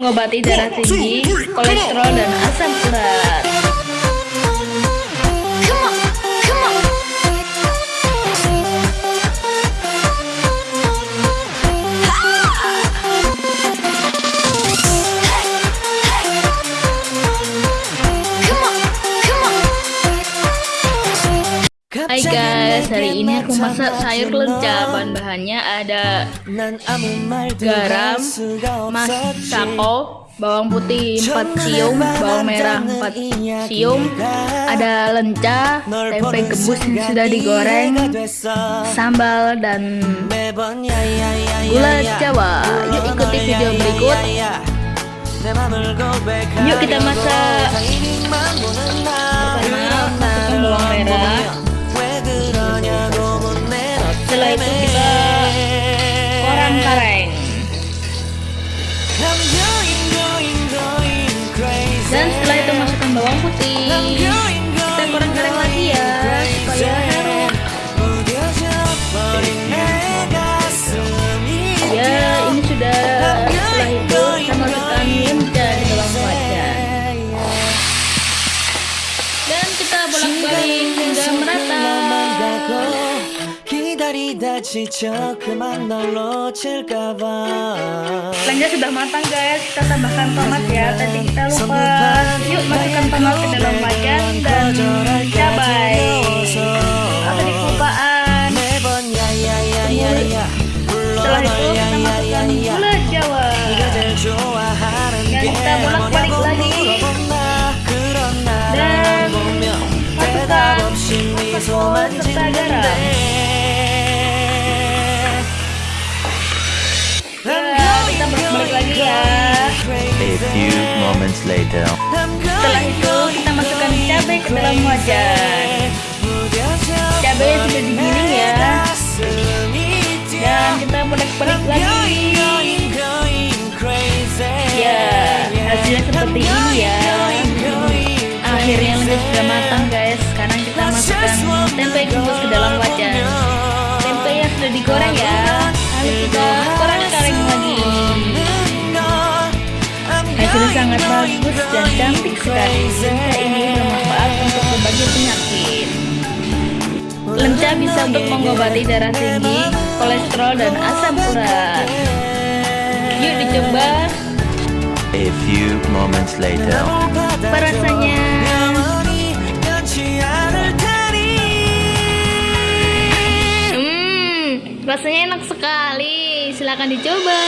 mengobati darah tinggi, kolesterol, dan asam urat. Guys, hari ini aku masak sayur lenca. Bahan-bahannya ada garam, masako, bawang putih 4 siung, bawang merah 4 siung, ada lenca, tempe gembus yang sudah digoreng, sambal dan gula jawa. Yuk ikuti video berikut. Yuk kita masak. Pertama masukkan bawang merah. Dan 다리다 지쳐 그만 널 놓칠까봐 Lenca sudah matang guys, kita tambahkan tomat ya. Tadi kita lupa. Yuk masukkan tomat ke dalam wajan dan cabai. Atau di kelupaan. 매번 야야야야야 Setelah itu kita masukkan gula jawa. 네가 제일 좋아하는 Dan 게 kita bolak-balik 뭐냐고 lagi. 물어본다 그런 Dan 나를 보며 대답 masukkan 없이 미소만 masako serta garam. Few moments later. Setelah itu kita masukkan cabai ke dalam wajan. Cabai sudah digiling ya. Dan kita bolak-balik lagi. Ya, hasilnya seperti ini ya. Akhirnya lenca sudah matang guys. Sekarang kita masukkan tempe gembus ke dalam wajan. Tempe yang sudah digoreng ya. Hasilnya sangat bagus dan cantik sekali. Lenca ini bermanfaat untuk berbagai penyakit. Lenca bisa untuk mengobati darah tinggi, kolesterol, dan asam urat. Yuk dicoba. A few moments later. Rasanya? Hmm, rasanya enak sekali. Silahkan dicoba.